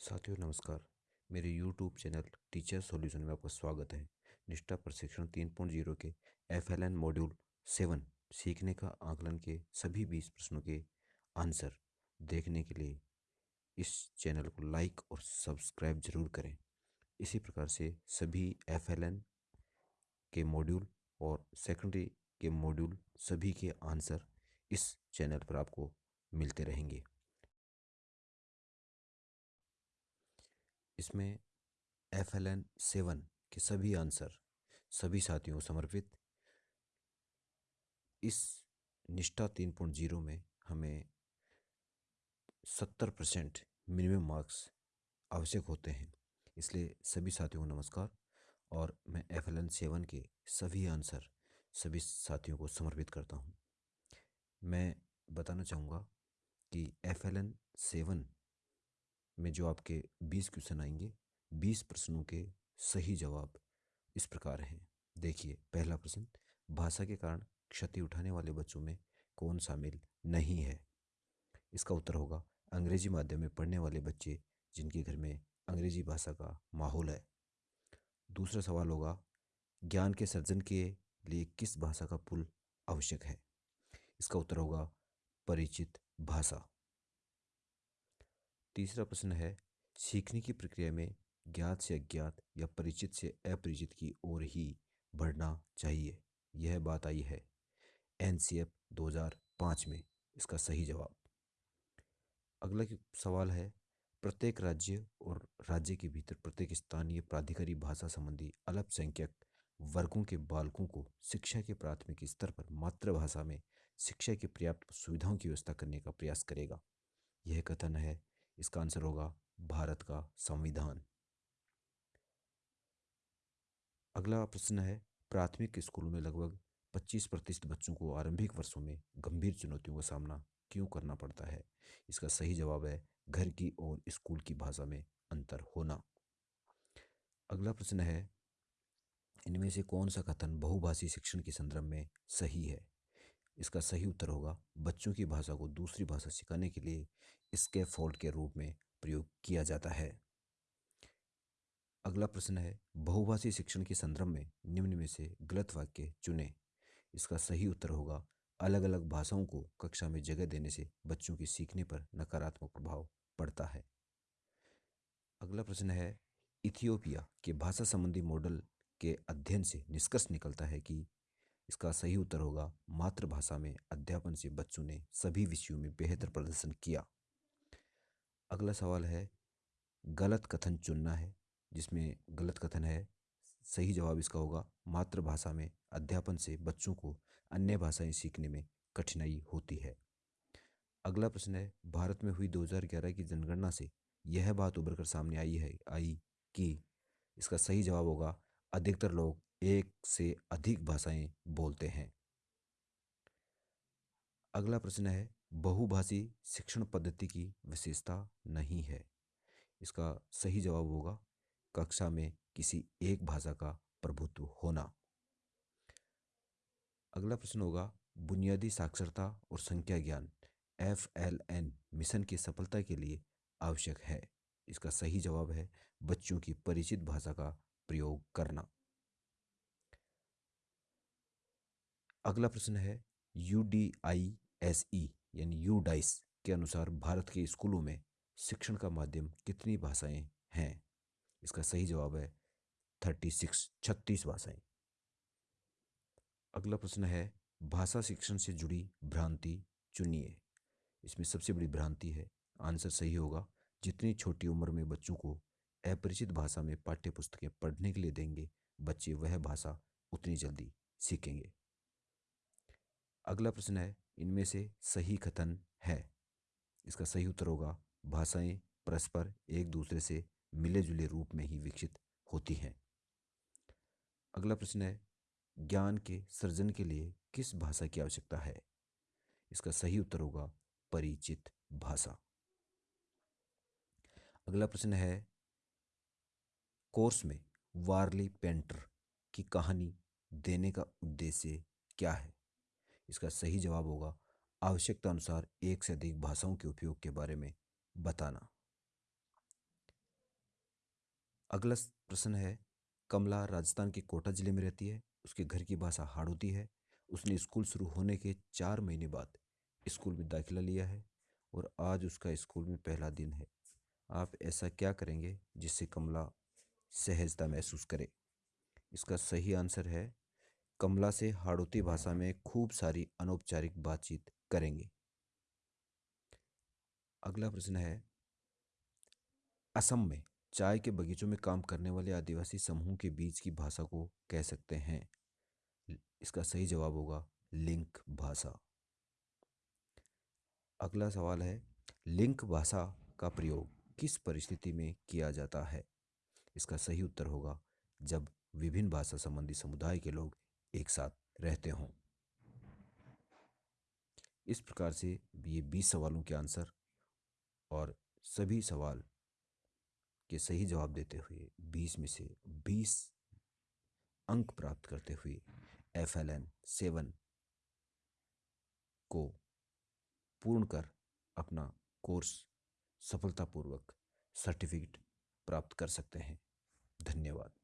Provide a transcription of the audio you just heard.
साथियों, नमस्कार। मेरे YouTube चैनल टीचर सॉल्यूशन में आपका स्वागत है। निष्ठा प्रशिक्षण तीन पॉइंट ज़ीरो के F L N module seven सीखने का आकलन के सभी बीस प्रश्नों के आंसर देखने के लिए इस चैनल को लाइक और सब्सक्राइब ज़रूर करें। इसी प्रकार से सभी एफ़ एल एन के मॉड्यूल और सेकेंडरी के मॉड्यूल सभी के आंसर इस चैनल पर आपको मिलते रहेंगे। इसमें एफ़ एल एन सेवन के सभी आंसर, सभी साथियों को समर्पित। इस निष्ठा तीन पॉइंट ज़ीरो में हमें सत्तर परसेंट मिनिमम मार्क्स आवश्यक होते हैं। इसलिए सभी साथियों को नमस्कार और मैं एफ़ एल एन सेवन के सभी आंसर, सभी साथियों को समर्पित करता हूँ। मैं बताना चाहूँगा कि एफ़ एल एन सेवन में जो आपके बीस क्वेश्चन आएँगे, बीस प्रश्नों के सही जवाब इस प्रकार हैं। देखिए, पहला प्रश्न, भाषा के कारण क्षति उठाने वाले बच्चों में कौन शामिल नहीं है? इसका उत्तर होगा, अंग्रेज़ी माध्यम में पढ़ने वाले बच्चे जिनके घर में अंग्रेज़ी भाषा का माहौल है। दूसरा सवाल होगा, ज्ञान के सर्जन के लिए किस भाषा का पुल आवश्यक है? इसका उत्तर होगा, परिचित भाषा। तीसरा प्रश्न है, सीखने की प्रक्रिया में ज्ञात से अज्ञात या परिचित से अपरिचित की ओर ही बढ़ना चाहिए। यह बात आई है एन सी एफ़ दो हज़ार पाँच में। इसका सही जवाब। अगला सवाल है, प्रत्येक राज्य और राज्य के भीतर प्रत्येक स्थानीय प्राधिकारी भाषा संबंधी अल्पसंख्यक वर्गों के बालकों को शिक्षा के प्राथमिक स्तर पर मातृभाषा में शिक्षा की पर्याप्त सुविधाओं की व्यवस्था करने का प्रयास करेगा। यह कथन है इसका आंसर होगा भारत का संविधान। अगला प्रश्न है, प्राथमिक स्कूलों में लगभग 25 प्रतिशत बच्चों को आरंभिक वर्षों में गंभीर चुनौतियों का सामना क्यों करना पड़ता है? इसका सही जवाब है, घर की और स्कूल की भाषा में अंतर होना। अगला प्रश्न है, इनमें से कौन सा कथन बहुभाषी शिक्षण के संदर्भ में सही है? इसका सही उत्तर होगा बच्चों की भाषा को दूसरी भाषा सिखाने के लिए इसके फॉल्ट के रूप में प्रयोग किया जाता है। अगला प्रश्न है, बहुभाषी शिक्षण के संदर्भ में निम्न में से गलत वाक्य चुने। इसका सही उत्तर होगा अलग अलग भाषाओं को कक्षा में जगह देने से बच्चों के सीखने पर नकारात्मक प्रभाव पड़ता है। अगला प्रश्न है, इथियोपिया के भाषा संबंधी मॉडल के अध्ययन से निष्कर्ष निकलता है कि इसका सही उत्तर होगा, मातृभाषा में अध्यापन से बच्चों ने सभी विषयों में बेहतर प्रदर्शन किया। अगला सवाल है, गलत कथन चुनना है, जिसमें गलत कथन है, सही जवाब इसका होगा, मातृभाषा में अध्यापन से बच्चों को अन्य भाषाएँ सीखने में कठिनाई होती है। अगला प्रश्न है, भारत में हुई 2011 की जनगणना से यह बात उभर कर सामने आई है, आई कि इसका सही जवाब होगा, अधिकतर लोग एक से अधिक भाषाएँ बोलते हैं। अगला प्रश्न है, बहुभाषी शिक्षण पद्धति की विशेषता नहीं है। इसका सही जवाब होगा, कक्षा में किसी एक भाषा का प्रभुत्व होना। अगला प्रश्न होगा, बुनियादी साक्षरता और संख्या ज्ञान, एफ़ एल एन मिशन की सफलता के लिए आवश्यक है। इसका सही जवाब है, बच्चों की परिचित भाषा का प्रयोग करना। अगला प्रश्न है U D I S E यानी यू डाइस के अनुसार भारत के स्कूलों में शिक्षण का माध्यम कितनी भाषाएँ हैं? इसका सही जवाब है थर्टी सिक्स, छत्तीस भाषाएँ। अगला प्रश्न है भाषा शिक्षण से जुड़ी भ्रांति चुनिए। इसमें सबसे बड़ी भ्रांति है, आंसर सही होगा, जितनी छोटी उम्र में बच्चों को अपरिचित भाषा में पाठ्य पुस्तकें पढ़ने के लिए देंगे, बच्चे वह भाषा उतनी जल्दी सीखेंगे। अगला प्रश्न है, इनमें से सही कथन है। इसका सही उत्तर होगा, भाषाएँ परस्पर एक दूसरे से मिले जुले रूप में ही विकसित होती हैं। अगला प्रश्न है, ज्ञान के सृजन के लिए किस भाषा की आवश्यकता है? इसका सही उत्तर होगा, परिचित भाषा। अगला प्रश्न है, कोर्स में वार्ली पेंटर की कहानी देने का उद्देश्य क्या है? इसका सही जवाब होगा आवश्यकता अनुसार एक से अधिक भाषाओं के उपयोग के बारे में बताना। अगला प्रश्न है, कमला राजस्थान के कोटा ज़िले में रहती है, उसके घर की भाषा हाड़ौती है, उसने स्कूल शुरू होने के चार महीने बाद स्कूल में दाखिला लिया है और आज उसका स्कूल में पहला दिन है। आप ऐसा क्या करेंगे जिससे कमला सहजता महसूस करे? इसका सही आंसर है कमला से हाड़ौती भाषा में खूब सारी अनौपचारिक बातचीत करेंगे। अगला प्रश्न है, असम में चाय के बगीचों में काम करने वाले आदिवासी समूह के बीच की भाषा को कह सकते हैं। इसका सही जवाब होगा, लिंक भाषा। अगला सवाल है, लिंक भाषा का प्रयोग किस परिस्थिति में किया जाता है? इसका सही उत्तर होगा, जब विभिन्न भाषा संबंधी समुदाय के लोग एक साथ रहते हों। इस प्रकार से ये बीस सवालों के आंसर और सभी सवाल के सही जवाब देते हुए बीस में से बीस अंक प्राप्त करते हुए एफ़ एल एन सेवन को पूर्ण कर अपना कोर्स सफलतापूर्वक सर्टिफिकेट प्राप्त कर सकते हैं। धन्यवाद।